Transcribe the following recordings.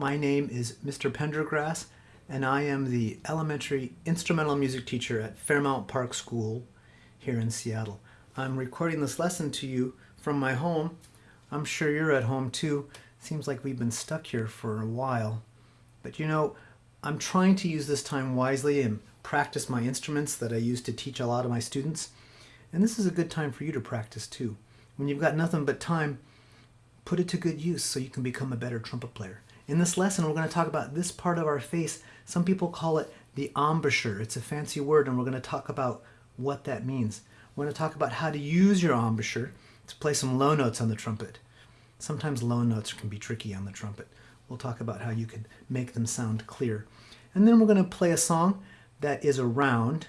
My name is Mr. Pendergrass, and I am the elementary instrumental music teacher at Fairmount Park School here in Seattle. I'm recording this lesson to you from my home. I'm sure you're at home too. Seems like we've been stuck here for a while. But you know, I'm trying to use this time wisely and practice my instruments that I use to teach a lot of my students. And this is a good time for you to practice too. When you've got nothing but time, put it to good use so you can become a better trumpet player. In this lesson, we're going to talk about this part of our face. Some people call it the embouchure. It's a fancy word, and we're going to talk about what that means. We're going to talk about how to use your embouchure to play some low notes on the trumpet. Sometimes low notes can be tricky on the trumpet. We'll talk about how you can make them sound clear. And then we're going to play a song that is a round.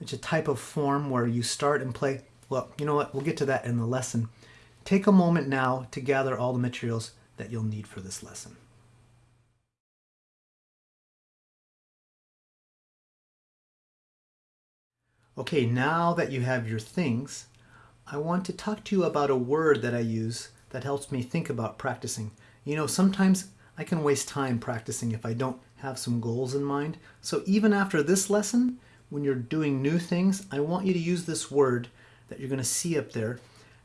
It's a type of form where you start and play. Well, you know what? We'll get to that in the lesson. Take a moment now to gather all the materials that you'll need for this lesson. Okay, now that you have your things, I want to talk to you about a word that I use that helps me think about practicing. You know, sometimes I can waste time practicing if I don't have some goals in mind. So even after this lesson, when you're doing new things, I want you to use this word that you're going to see up there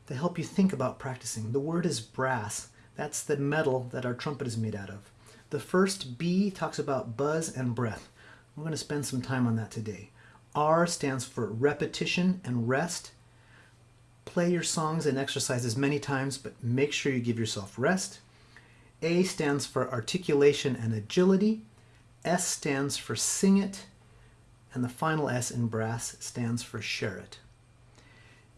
to help you think about practicing. The word is brass. That's the metal that our trumpet is made out of. The first B talks about buzz and breath. We're going to spend some time on that today. R stands for repetition and rest. Play your songs and exercises many times, but make sure you give yourself rest. A stands for articulation and agility. S stands for sing it. And the final S in brass stands for share it.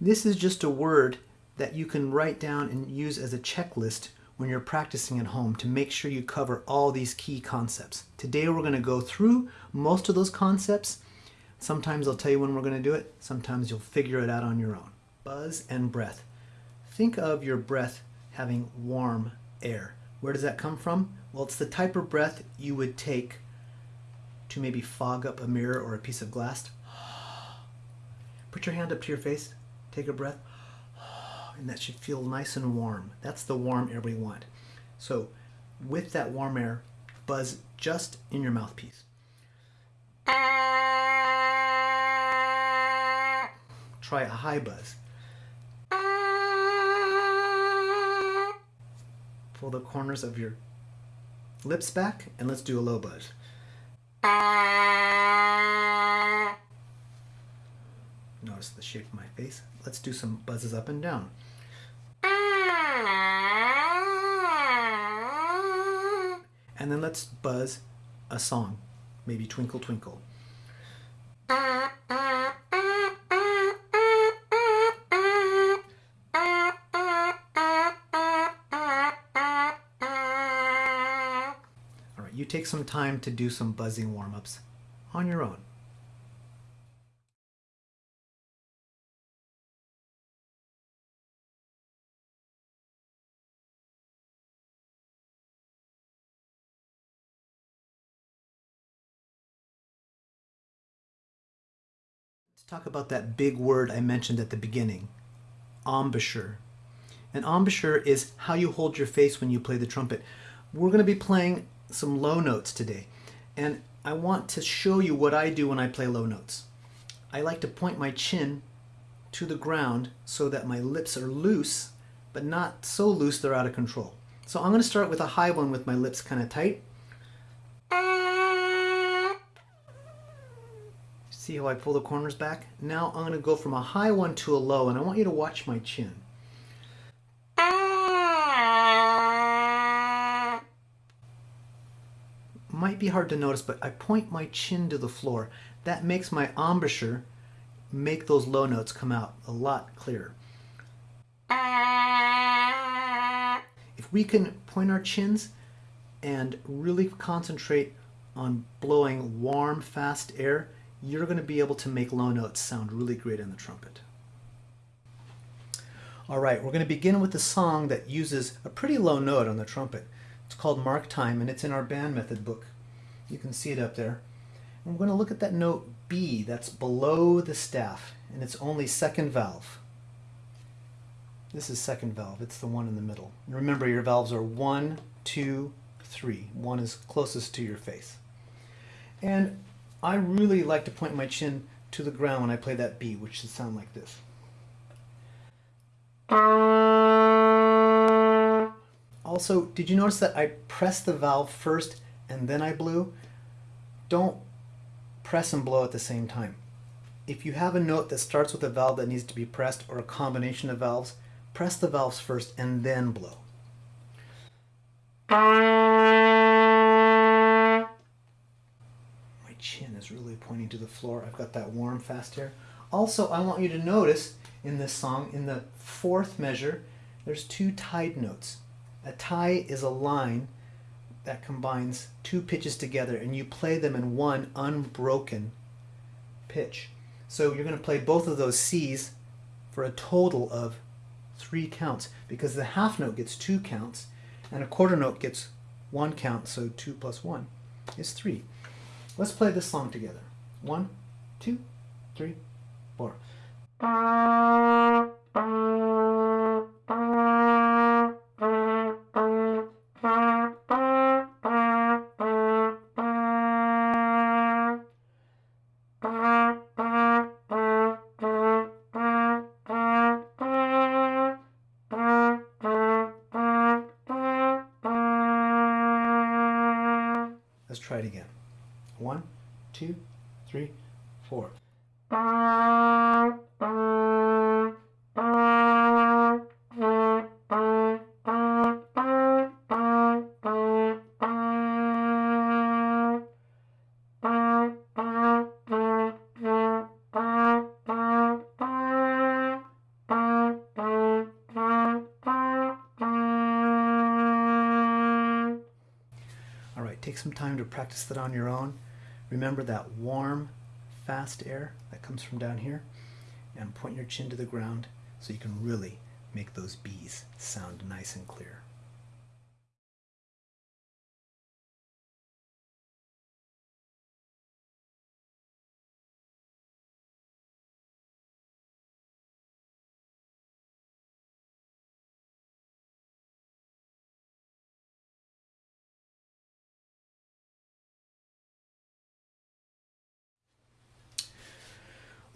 This is just a word that you can write down and use as a checklist when you're practicing at home to make sure you cover all these key concepts. Today we're going to go through most of those concepts Sometimes I'll tell you when we're going to do it. Sometimes you'll figure it out on your own. Buzz and breath. Think of your breath having warm air. Where does that come from? Well, it's the type of breath you would take to maybe fog up a mirror or a piece of glass. Put your hand up to your face. Take a breath. And that should feel nice and warm. That's the warm air we want. So with that warm air, buzz just in your mouthpiece. Uh, try a high buzz. Pull the corners of your lips back and let's do a low buzz. Notice the shape of my face. Let's do some buzzes up and down. And then let's buzz a song, maybe Twinkle Twinkle. Take some time to do some buzzing warm-ups on your own. Talk about that big word I mentioned at the beginning, embouchure. An embouchure is how you hold your face when you play the trumpet. We're going to be playing some low notes today. And I want to show you what I do when I play low notes. I like to point my chin to the ground so that my lips are loose, but not so loose they're out of control. So I'm going to start with a high one with my lips kind of tight. See how I pull the corners back? Now I'm going to go from a high one to a low, and I want you to watch my chin. Be hard to notice, but I point my chin to the floor. That makes my embouchure make those low notes come out a lot clearer. If we can point our chins and really concentrate on blowing warm, fast air, you're going to be able to make low notes sound really great in the trumpet. All right, we're going to begin with a song that uses a pretty low note on the trumpet. It's called Mark Time, and it's in our band method book. You can see it up there. And we're going to look at that note B that's below the staff, and it's only second valve. This is second valve. It's the one in the middle. And remember, your valves are one, two, three. One is closest to your face. And I really like to point my chin to the ground when I play that B, which should sound like this. Also, did you notice that I pressed the valve first and then I blew? Don't press and blow at the same time. If you have a note that starts with a valve that needs to be pressed or a combination of valves, press the valves first and then blow. My chin is really pointing to the floor. I've got that warm fast air. Also, I want you to notice in this song, in the fourth measure, there's two tied notes. A tie is a line that combines two pitches together and you play them in one unbroken pitch. So you're going to play both of those C's for a total of three counts because the half note gets two counts and a quarter note gets one count, so two plus one is three. Let's play this song together. One, two, three, four. Try it again. One, two, three, four. Practice that on your own. Remember that warm, fast air that comes from down here and point your chin to the ground so you can really make those B's sound nice and clear.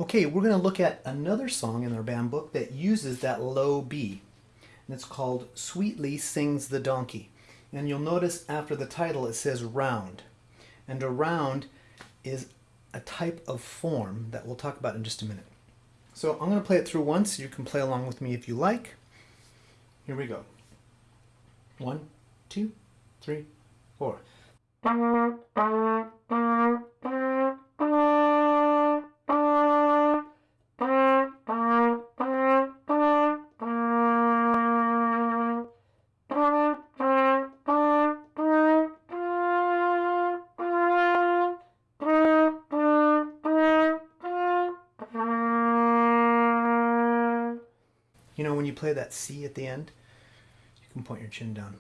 Okay, we're going to look at another song in our band book that uses that low B. And it's called Sweetly Sings the Donkey. And you'll notice after the title it says round. And a round is a type of form that we'll talk about in just a minute. So I'm going to play it through once. You can play along with me if you like. Here we go. One, two, three, four. You know, when you play that C at the end, you can point your chin down.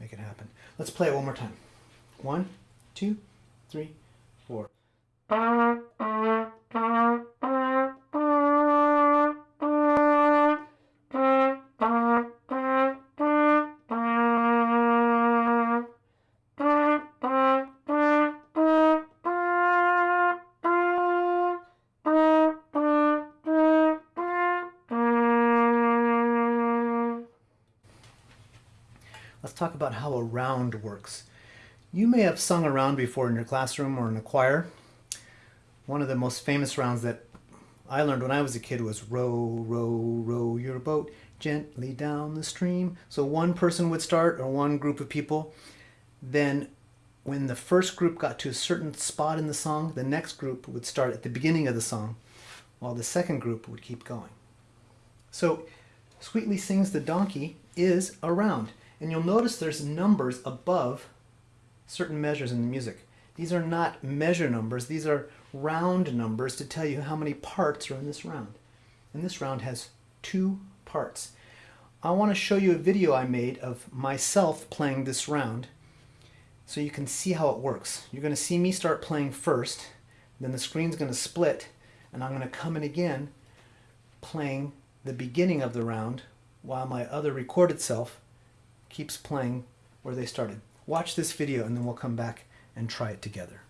Make it happen. Let's play it one more time. One, two, three, four. Let's talk about how a round works. You may have sung a round before in your classroom or in a choir. One of the most famous rounds that I learned when I was a kid was row, row, row your boat gently down the stream. So one person would start or one group of people. Then when the first group got to a certain spot in the song, the next group would start at the beginning of the song while the second group would keep going. So Sweetly Sings the Donkey is a round. And you'll notice there's numbers above certain measures in the music. These are not measure numbers, these are round numbers to tell you how many parts are in this round. And this round has two parts. I want to show you a video I made of myself playing this round so you can see how it works. You're going to see me start playing first, then the screen's going to split, and I'm going to come in again playing the beginning of the round while my other recorded self keeps playing where they started. Watch this video and then we'll come back and try it together.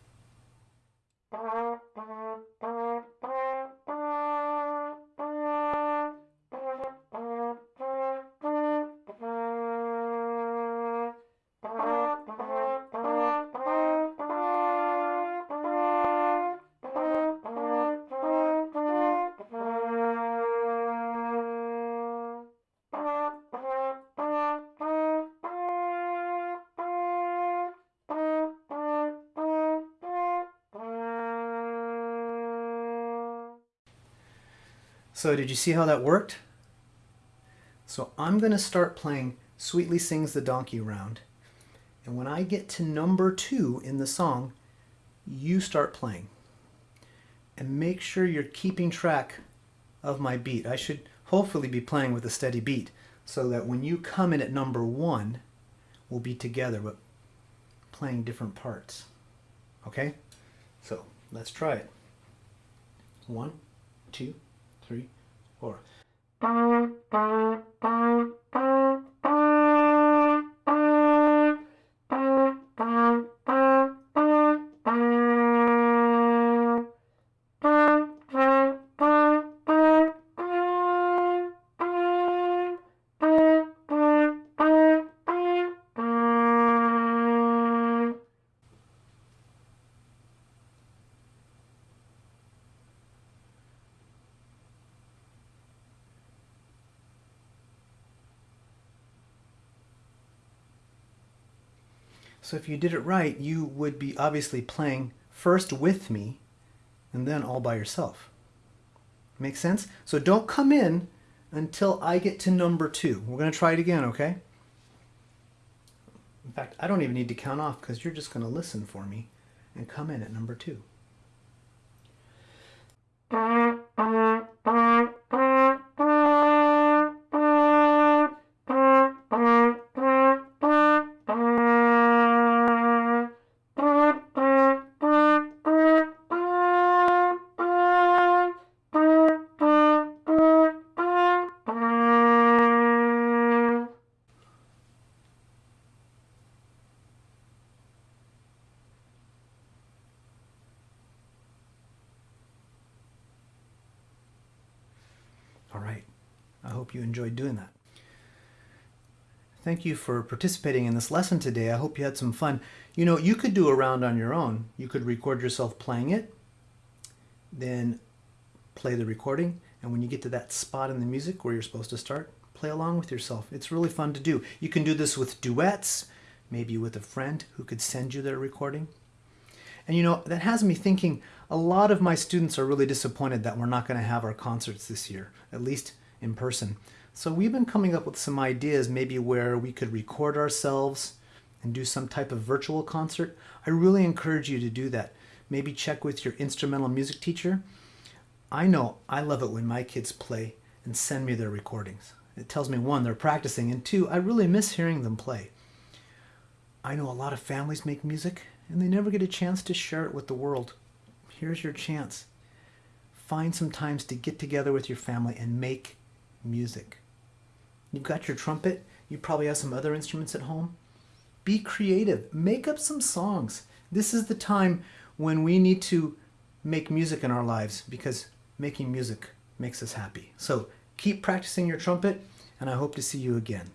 So did you see how that worked? So I'm going to start playing Sweetly Sings the Donkey Round. And when I get to number two in the song, you start playing. And make sure you're keeping track of my beat. I should hopefully be playing with a steady beat so that when you come in at number one, we'll be together but playing different parts. Okay? So let's try it. One, two, three, four. So if you did it right, you would be obviously playing first with me and then all by yourself. Make sense? So don't come in until I get to number two. We're going to try it again, okay? In fact, I don't even need to count off because you're just going to listen for me and come in at number two. Enjoyed doing that. Thank you for participating in this lesson today. I hope you had some fun. You know, you could do a round on your own. You could record yourself playing it, then play the recording, and when you get to that spot in the music where you're supposed to start, play along with yourself. It's really fun to do. You can do this with duets, maybe with a friend who could send you their recording. And you know, that has me thinking a lot of my students are really disappointed that we're not going to have our concerts this year, at least in person. So we've been coming up with some ideas maybe where we could record ourselves and do some type of virtual concert. I really encourage you to do that. Maybe check with your instrumental music teacher. I know I love it when my kids play and send me their recordings. It tells me one, they're practicing, and two, I really miss hearing them play. I know a lot of families make music and they never get a chance to share it with the world. Here's your chance. Find some times to get together with your family and make music. You've got your trumpet. You probably have some other instruments at home. Be creative. Make up some songs. This is the time when we need to make music in our lives because making music makes us happy. So keep practicing your trumpet and I hope to see you again.